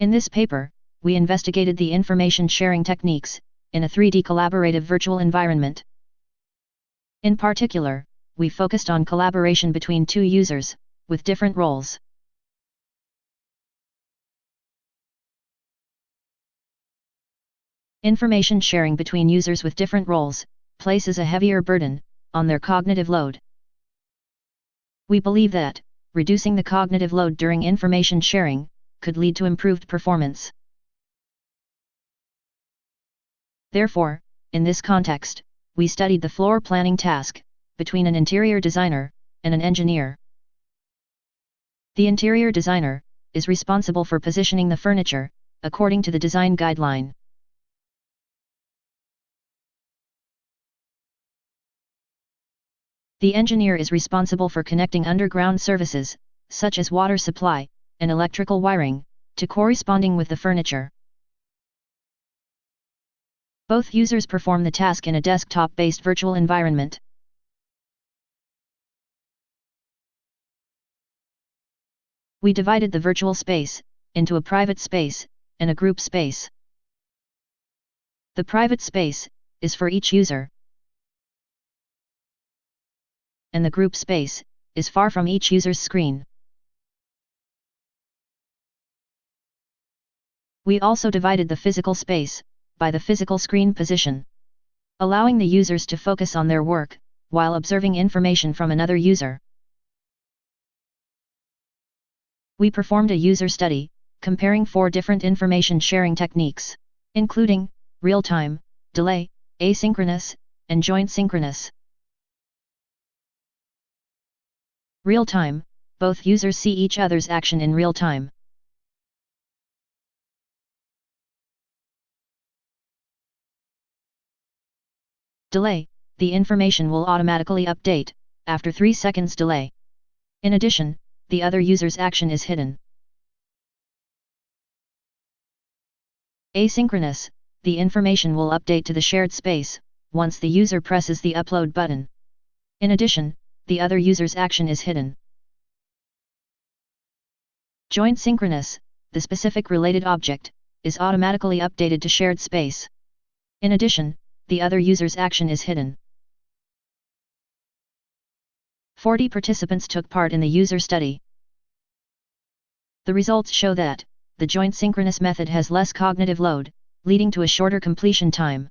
In this paper, we investigated the information sharing techniques in a 3D collaborative virtual environment. In particular, we focused on collaboration between two users, with different roles. Information sharing between users with different roles places a heavier burden on their cognitive load. We believe that reducing the cognitive load during information sharing could lead to improved performance. Therefore, in this context, we studied the floor planning task between an interior designer and an engineer. The interior designer is responsible for positioning the furniture according to the design guideline. The engineer is responsible for connecting underground services, such as water supply and electrical wiring, to corresponding with the furniture. Both users perform the task in a desktop-based virtual environment. We divided the virtual space into a private space and a group space. The private space is for each user, and the group space, is far from each user's screen. We also divided the physical space, by the physical screen position. Allowing the users to focus on their work, while observing information from another user. We performed a user study, comparing four different information sharing techniques, including, real-time, delay, asynchronous, and joint synchronous. Real time, both users see each other's action in real time. Delay, the information will automatically update, after 3 seconds delay. In addition, the other user's action is hidden. Asynchronous, the information will update to the shared space, once the user presses the upload button. In addition, the other user's action is hidden. Joint synchronous, the specific related object, is automatically updated to shared space. In addition, the other user's action is hidden. 40 participants took part in the user study. The results show that, the joint synchronous method has less cognitive load, leading to a shorter completion time.